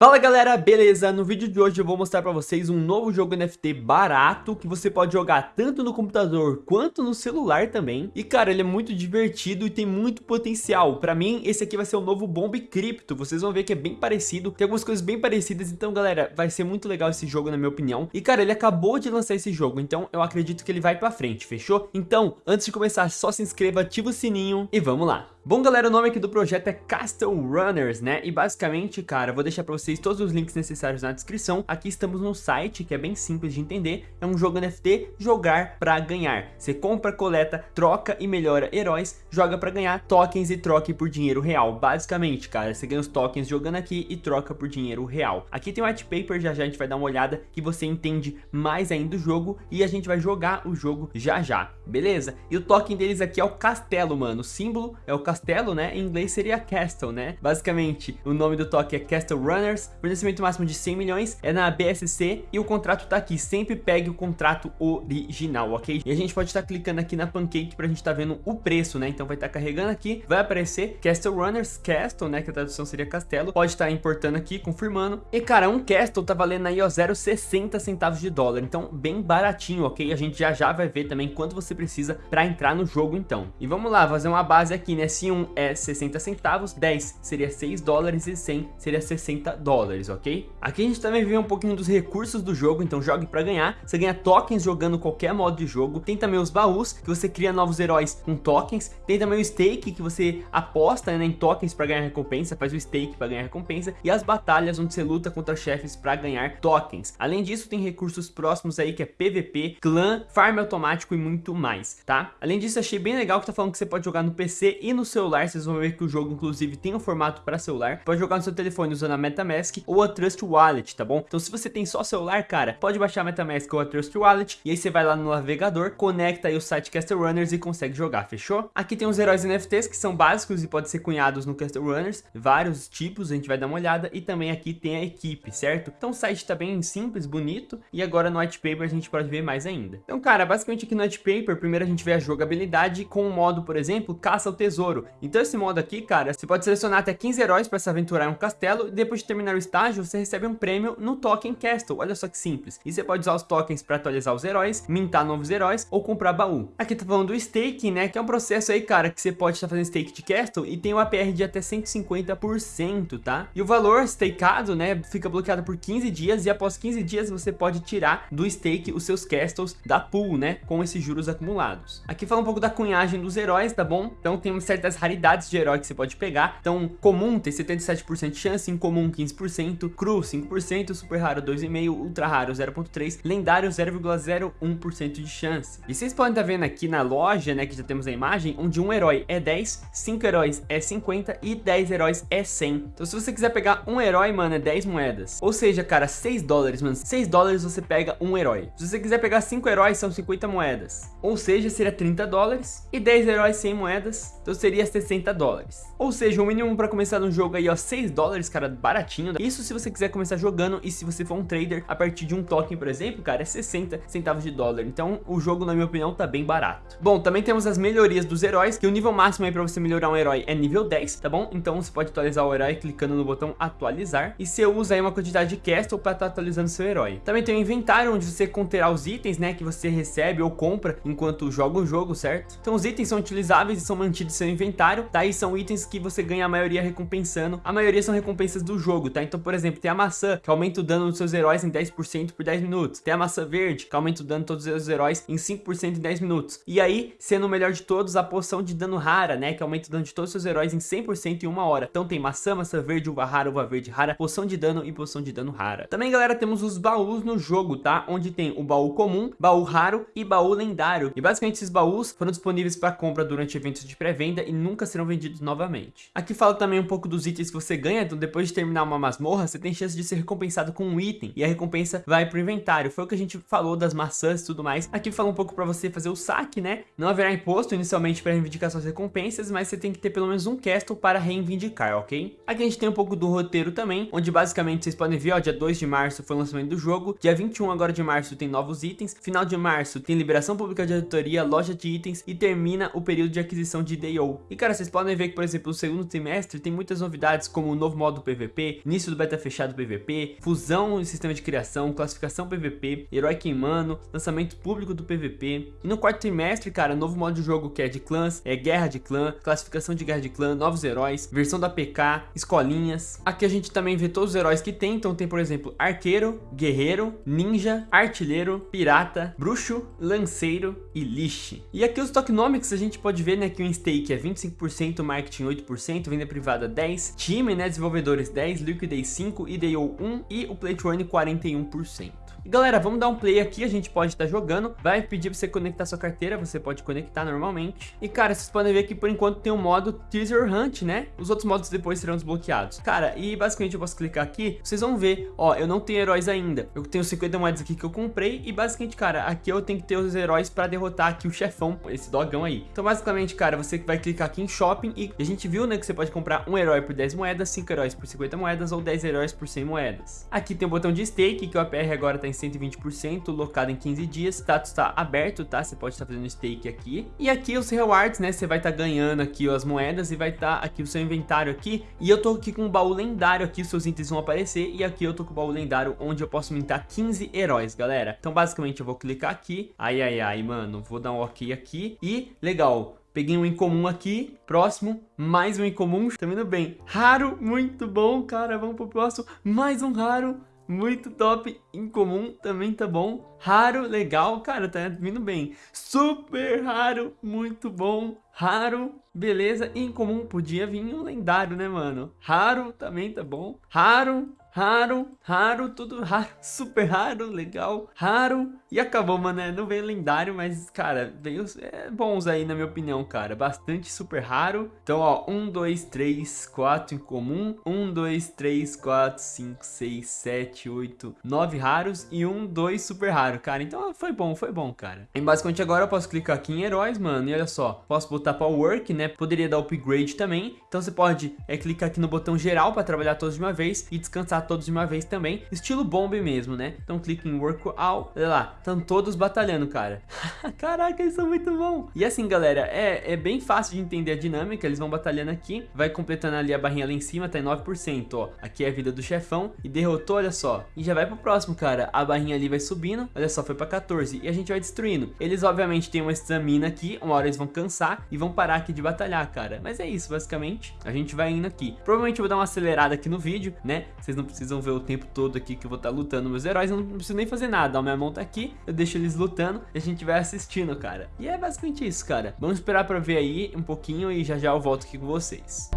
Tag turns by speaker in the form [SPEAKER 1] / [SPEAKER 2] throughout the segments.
[SPEAKER 1] Fala galera, beleza? No vídeo de hoje eu vou mostrar pra vocês um novo jogo NFT barato que você pode jogar tanto no computador quanto no celular também. E cara, ele é muito divertido e tem muito potencial. Pra mim, esse aqui vai ser o novo Bomb Crypto. Vocês vão ver que é bem parecido, tem algumas coisas bem parecidas. Então galera, vai ser muito legal esse jogo na minha opinião. E cara, ele acabou de lançar esse jogo, então eu acredito que ele vai pra frente, fechou? Então, antes de começar, só se inscreva, ativa o sininho e vamos lá. Bom galera, o nome aqui do projeto é Castle Runners, né? E basicamente, cara, vou deixar pra vocês todos os links necessários na descrição. Aqui estamos no site, que é bem simples de entender. É um jogo NFT, jogar pra ganhar. Você compra, coleta, troca e melhora heróis, joga pra ganhar tokens e troque por dinheiro real. Basicamente, cara, você ganha os tokens jogando aqui e troca por dinheiro real. Aqui tem o white paper, já já a gente vai dar uma olhada que você entende mais ainda do jogo e a gente vai jogar o jogo já já, beleza? E o token deles aqui é o castelo, mano. O símbolo é o castelo castelo, né? Em inglês seria Castle, né? Basicamente, o nome do toque é Castle Runners, fornecimento máximo de 100 milhões é na BSC e o contrato tá aqui. Sempre pegue o contrato original, ok? E a gente pode estar tá clicando aqui na Pancake pra gente tá vendo o preço, né? Então vai estar tá carregando aqui, vai aparecer Castle Runners Castle, né? Que a tradução seria castelo. Pode estar tá importando aqui, confirmando. E cara, um Castle tá valendo aí, ó, 0,60 centavos de dólar. Então, bem baratinho, ok? A gente já já vai ver também quanto você precisa pra entrar no jogo, então. E vamos lá, fazer uma base aqui, né? 5 um é 60 centavos, 10 seria 6 dólares e 100 seria 60 dólares, ok? Aqui a gente também vê um pouquinho dos recursos do jogo, então jogue para ganhar. Você ganha tokens jogando qualquer modo de jogo. Tem também os baús, que você cria novos heróis com tokens. Tem também o stake, que você aposta né, em tokens para ganhar recompensa, faz o stake para ganhar recompensa. E as batalhas, onde você luta contra chefes para ganhar tokens. Além disso, tem recursos próximos aí, que é PVP, clã, farm automático e muito mais, tá? Além disso, achei bem legal que tá falando que você pode jogar no PC e no seu celular, vocês vão ver que o jogo inclusive tem um formato para celular. Pode jogar no seu telefone usando a MetaMask ou a Trust Wallet, tá bom? Então se você tem só celular, cara, pode baixar a MetaMask ou a Trust Wallet e aí você vai lá no navegador, conecta aí o site Castle Runners e consegue jogar, fechou? Aqui tem os heróis NFTs que são básicos e podem ser cunhados no Castle Runners, vários tipos, a gente vai dar uma olhada e também aqui tem a equipe, certo? Então o site tá bem simples, bonito e agora no white paper a gente pode ver mais ainda. Então cara, basicamente aqui no white paper, primeiro a gente vê a jogabilidade com o modo, por exemplo, caça ao tesouro. Então esse modo aqui, cara, você pode selecionar até 15 heróis para se aventurar em um castelo e depois de terminar o estágio, você recebe um prêmio no Token Castle. Olha só que simples. E você pode usar os tokens para atualizar os heróis, mintar novos heróis ou comprar baú. Aqui tá falando do staking, né, que é um processo aí, cara, que você pode estar fazendo stake de castle e tem um APR de até 150%, tá? E o valor stakeado, né, fica bloqueado por 15 dias e após 15 dias você pode tirar do stake os seus castles da pool, né, com esses juros acumulados. Aqui fala um pouco da cunhagem dos heróis, tá bom? Então tem certas raridades de herói que você pode pegar. Então, comum tem 77% de chance, incomum 15%, cru 5%, super raro 2,5%, ultra raro 0,3%, lendário 0,01% de chance. E vocês podem estar tá vendo aqui na loja, né, que já temos a imagem, onde um herói é 10, 5 heróis é 50 e 10 heróis é 100. Então, se você quiser pegar um herói, mano, é 10 moedas. Ou seja, cara, 6 dólares, mano, 6 dólares você pega um herói. Se você quiser pegar 5 heróis, são 50 moedas. Ou seja, seria 30 dólares. E 10 heróis 100 moedas, então seria 60 dólares. Ou seja, o mínimo para começar no jogo aí, ó, 6 dólares, cara, baratinho. Isso se você quiser começar jogando e se você for um trader, a partir de um token, por exemplo, cara, é 60 centavos de dólar. Então, o jogo, na minha opinião, tá bem barato. Bom, também temos as melhorias dos heróis, que o nível máximo aí para você melhorar um herói é nível 10, tá bom? Então, você pode atualizar o herói clicando no botão atualizar. E você usa aí uma quantidade de castle para estar tá atualizando seu herói. Também tem o inventário, onde você conterá os itens, né, que você recebe ou compra enquanto joga o jogo, certo? Então, os itens são utilizáveis e são mantidos no seu inventário. Daí são itens que você ganha a maioria recompensando. A maioria são recompensas do jogo, tá? Então, por exemplo, tem a maçã, que aumenta o dano dos seus heróis em 10% por 10 minutos. Tem a maçã verde, que aumenta o dano de todos os seus heróis em 5% em 10 minutos. E aí, sendo o melhor de todos, a poção de dano rara, né? Que aumenta o dano de todos os seus heróis em 100% em uma hora. Então tem maçã, maçã verde, uva rara, uva verde rara, poção de dano e poção de dano rara. Também, galera, temos os baús no jogo, tá? Onde tem o baú comum, baú raro e baú lendário. E basicamente esses baús foram disponíveis para compra durante eventos de pré-venda e nunca serão vendidos novamente. Aqui fala também um pouco dos itens que você ganha, então depois de terminar uma masmorra, você tem chance de ser recompensado com um item, e a recompensa vai pro inventário. Foi o que a gente falou das maçãs e tudo mais. Aqui fala um pouco para você fazer o saque, né? Não haverá imposto inicialmente para reivindicar suas recompensas, mas você tem que ter pelo menos um castle para reivindicar, ok? Aqui a gente tem um pouco do roteiro também, onde basicamente vocês podem ver, ó, dia 2 de março foi o lançamento do jogo, dia 21 agora de março tem novos itens, final de março tem liberação pública de auditoria, loja de itens e termina o período de aquisição de DAO. E cara, vocês podem ver que, por exemplo, no segundo trimestre tem muitas novidades como o novo modo PVP, início do beta fechado PVP, fusão e sistema de criação, classificação PVP, herói queimando, lançamento público do PVP. E no quarto trimestre, cara, novo modo de jogo que é de clãs, é guerra de clã, classificação de guerra de clã, novos heróis, versão da PK, escolinhas. Aqui a gente também vê todos os heróis que tem, então tem, por exemplo, arqueiro, guerreiro, ninja, artilheiro, pirata, bruxo, lanceiro e lixe. E aqui os tokenomics a gente pode ver, né, que o stake é 25%, marketing 8%, venda privada 10%, time, né, desenvolvedores 10%, liquidez 5%, IDO 1% e o play to earn 41%. Galera, vamos dar um play aqui, a gente pode estar tá jogando, vai pedir pra você conectar sua carteira, você pode conectar normalmente. E cara, vocês podem ver que por enquanto tem o um modo Teaser Hunt, né? Os outros modos depois serão desbloqueados. Cara, e basicamente eu posso clicar aqui, vocês vão ver, ó, eu não tenho heróis ainda. Eu tenho 50 moedas aqui que eu comprei e basicamente, cara, aqui eu tenho que ter os heróis pra derrotar aqui o chefão, esse dogão aí. Então basicamente, cara, você vai clicar aqui em Shopping e a gente viu, né, que você pode comprar um herói por 10 moedas, 5 heróis por 50 moedas ou 10 heróis por 100 moedas. Aqui tem o botão de stake, que o APR agora tá em 120%, locado em 15 dias. Status está aberto, tá? Você pode estar fazendo stake aqui. E aqui os rewards, né? Você vai estar tá ganhando aqui as moedas e vai estar tá aqui o seu inventário aqui. E eu tô aqui com um baú lendário aqui, os seus itens vão aparecer. E aqui eu tô com o baú lendário onde eu posso mintar 15 heróis, galera. Então basicamente eu vou clicar aqui. Ai, ai, ai, mano. Vou dar um ok aqui. E legal. Peguei um incomum aqui, próximo, mais um incomum, tá indo bem. Raro, muito bom, cara, vamos pro próximo, mais um raro, muito top, incomum também tá bom, raro, legal, cara, tá vindo bem, super raro, muito bom, raro, beleza, incomum, podia vir um lendário, né, mano, raro também tá bom, raro, raro, raro, tudo raro, super raro, legal, raro, e acabou, mano, né? Não veio lendário, mas, cara, veio é, bons aí, na minha opinião, cara. Bastante super raro. Então, ó, 1, 2, 3, 4 em comum. 1, 2, 3, 4, 5, 6, 7, 8, 9 raros. E 1, 2 super raro, cara. Então, foi bom, foi bom, cara. E basicamente agora eu posso clicar aqui em heróis, mano. E olha só, posso botar para work, né? Poderia dar upgrade também. Então, você pode é, clicar aqui no botão geral para trabalhar todos de uma vez. E descansar todos de uma vez também. Estilo bomb mesmo, né? Então, clique em work all. Olha lá, Estão todos batalhando, cara. Caraca, eles são muito bons. E assim, galera, é, é bem fácil de entender a dinâmica. Eles vão batalhando aqui. Vai completando ali a barrinha lá em cima, tá em 9%, ó. Aqui é a vida do chefão. E derrotou, olha só. E já vai pro próximo, cara. A barrinha ali vai subindo. Olha só, foi pra 14. E a gente vai destruindo. Eles, obviamente, têm uma estamina aqui. Uma hora eles vão cansar e vão parar aqui de batalhar, cara. Mas é isso, basicamente. A gente vai indo aqui. Provavelmente eu vou dar uma acelerada aqui no vídeo, né? Vocês não precisam ver o tempo todo aqui que eu vou estar tá lutando meus heróis. Eu não preciso nem fazer nada. Ó, minha mão tá aqui eu deixo eles lutando e a gente vai assistindo, cara. E é basicamente isso, cara. Vamos esperar pra ver aí um pouquinho e já já eu volto aqui com vocês.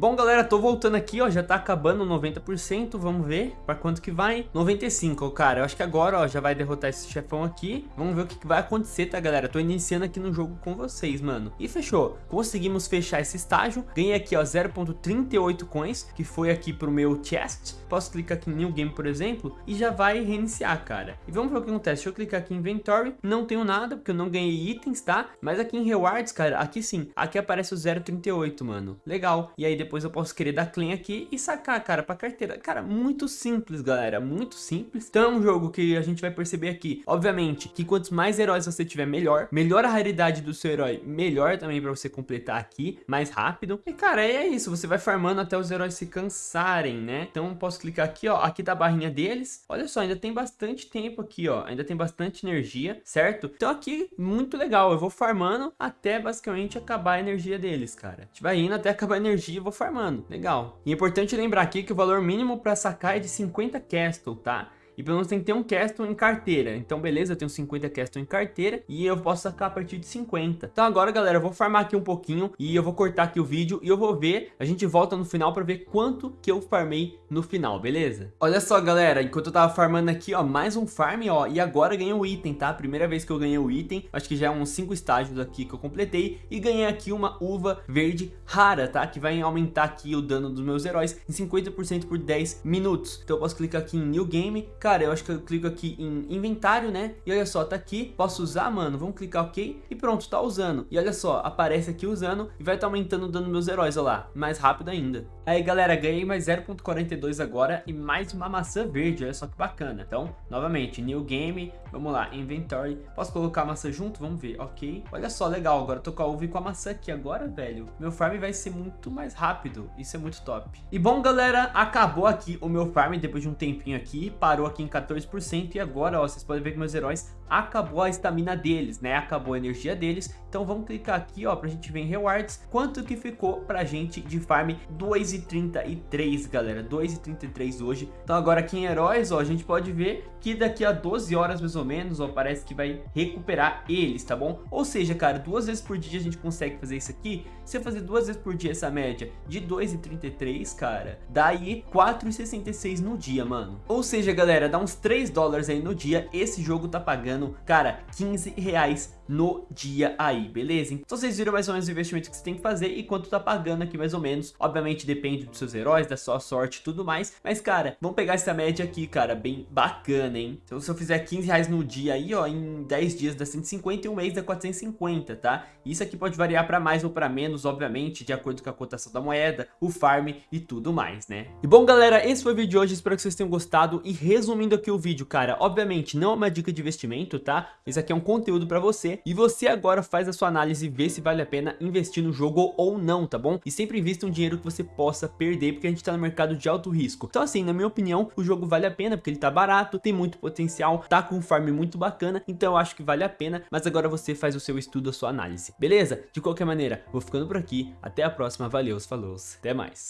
[SPEAKER 1] Bom, galera, tô voltando aqui, ó, já tá acabando 90%, vamos ver pra quanto que vai. 95, cara, eu acho que agora, ó, já vai derrotar esse chefão aqui. Vamos ver o que, que vai acontecer, tá, galera? Tô iniciando aqui no jogo com vocês, mano. E fechou. Conseguimos fechar esse estágio. Ganhei aqui, ó, 0.38 coins, que foi aqui pro meu chest. Posso clicar aqui em New Game, por exemplo, e já vai reiniciar, cara. E vamos ver o que acontece. Deixa eu clicar aqui em Inventory. Não tenho nada, porque eu não ganhei itens, tá? Mas aqui em Rewards, cara, aqui sim. Aqui aparece o 0.38, mano. Legal. E aí depois depois eu posso querer dar clean aqui e sacar, cara, pra carteira. Cara, muito simples, galera, muito simples. Então é um jogo que a gente vai perceber aqui, obviamente, que quantos mais heróis você tiver, melhor. Melhor a raridade do seu herói, melhor também pra você completar aqui, mais rápido. E, cara, é isso, você vai farmando até os heróis se cansarem, né? Então posso clicar aqui, ó, aqui tá a barrinha deles. Olha só, ainda tem bastante tempo aqui, ó, ainda tem bastante energia, certo? Então aqui, muito legal, eu vou farmando até basicamente acabar a energia deles, cara. A gente vai indo até acabar a energia e vou farmando. Legal. E é importante lembrar aqui que o valor mínimo para sacar é de 50 castle, tá? E pelo menos tem que ter um castle em carteira. Então, beleza, eu tenho 50 castle em carteira e eu posso sacar a partir de 50. Então agora, galera, eu vou farmar aqui um pouquinho e eu vou cortar aqui o vídeo e eu vou ver, a gente volta no final pra ver quanto que eu farmei no final, beleza? Olha só, galera, enquanto eu tava farmando aqui, ó, mais um farm, ó, e agora ganhei um item, tá? Primeira vez que eu ganhei o um item, acho que já é uns 5 estágios aqui que eu completei e ganhei aqui uma uva verde rara, tá? Que vai aumentar aqui o dano dos meus heróis em 50% por 10 minutos. Então eu posso clicar aqui em New Game, cara, cara, eu acho que eu clico aqui em inventário, né? E olha só, tá aqui, posso usar, mano, vamos clicar ok e pronto, tá usando. E olha só, aparece aqui usando e vai tá aumentando o dano meus heróis, olha lá, mais rápido ainda. Aí galera, ganhei mais 0.42 agora e mais uma maçã verde, olha só que bacana. Então, novamente, new game, vamos lá, inventory, posso colocar a maçã junto? Vamos ver, ok. Olha só, legal, agora tô com a uva e com a maçã aqui agora, velho. Meu farm vai ser muito mais rápido, isso é muito top. E bom galera, acabou aqui o meu farm depois de um tempinho aqui, parou aqui em 14% e agora, ó, vocês podem ver que meus heróis acabou a estamina deles, né? Acabou a energia deles. Então vamos clicar aqui, ó, pra gente ver em rewards quanto que ficou pra gente de farm 2,33, galera. 2,33 hoje. Então agora aqui em heróis, ó, a gente pode ver que daqui a 12 horas mais ou menos, ó, parece que vai recuperar eles, tá bom? Ou seja, cara, duas vezes por dia a gente consegue fazer isso aqui. Se eu fazer duas vezes por dia essa média de 2,33, cara, dá aí 4,66 no dia, mano. Ou seja, galera, dá uns 3 dólares aí no dia. Esse jogo tá pagando, cara, 15 reais no dia aí, beleza? Então vocês viram mais ou menos o investimento que você tem que fazer e quanto tá pagando aqui mais ou menos. Obviamente depende dos seus heróis, da sua sorte e tudo mais. Mas, cara, vamos pegar essa média aqui, cara, bem bacana, hein? Então se eu fizer 15 reais no dia aí, ó, em 10 dias dá 150 e um mês dá 450, tá? Isso aqui pode variar para mais ou para menos, obviamente, de acordo com a cotação da moeda, o farm e tudo mais, né? E bom, galera, esse foi o vídeo de hoje, espero que vocês tenham gostado. E resumindo aqui o vídeo, cara, obviamente não é uma dica de investimento, tá? Isso aqui é um conteúdo para você e você agora faz a sua análise e vê se vale a pena investir no jogo ou não, tá bom? E sempre invista um dinheiro que você possa perder, porque a gente tá no mercado de alto risco. Então assim, na minha opinião, o jogo vale a pena, porque ele tá barato, tem muito potencial, tá com um farm muito bacana, então eu acho que vale a pena, mas agora você faz o seu estudo, a sua análise, beleza? De qualquer maneira, vou ficando por aqui, até a próxima, valeu, falou, até mais.